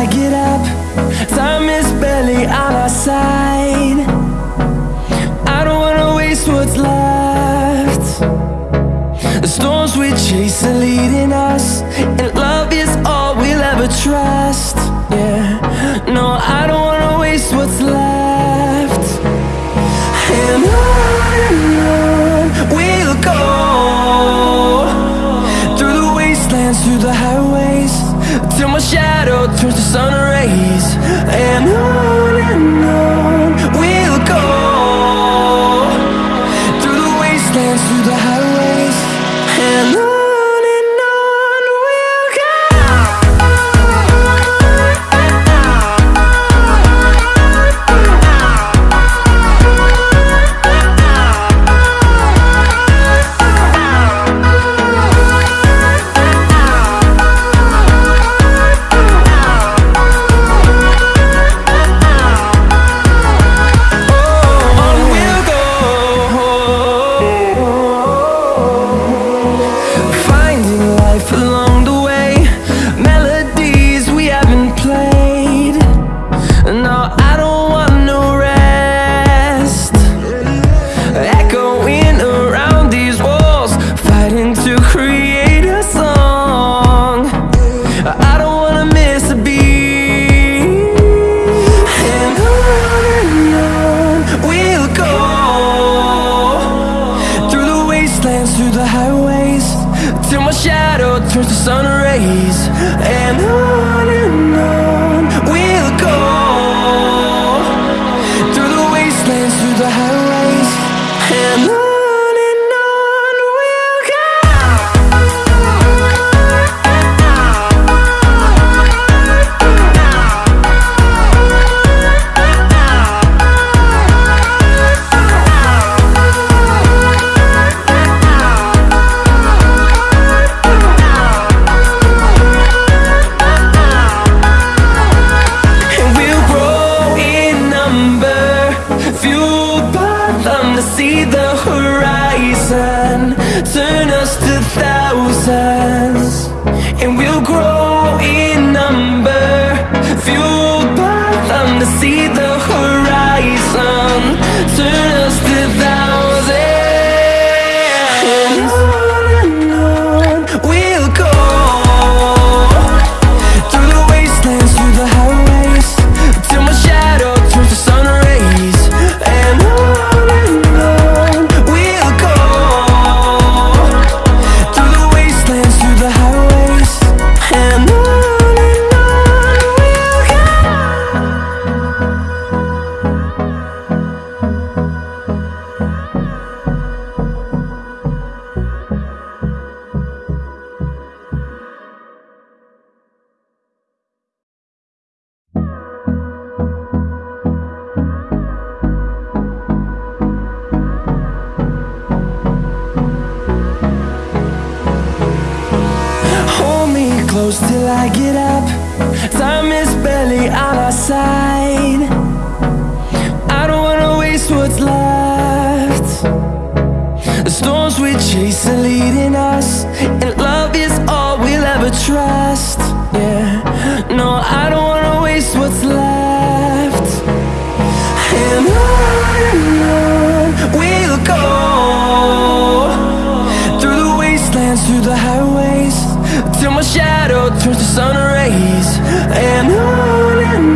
I get up Time is barely on our side. I don't wanna waste what's left. The storms we chase are leading us And love is all we'll ever trust. Yeah, no, I don't Till my shadow turns to sun rays. And on and on Till my shadow turns to sun rays And on and on horizon. Turn us to thousands close till I get up. Time is barely on our side. I don't wanna waste what's left. The storms we chase are leading us, and love is all we'll ever trust. shadow turns to sun rays And on and on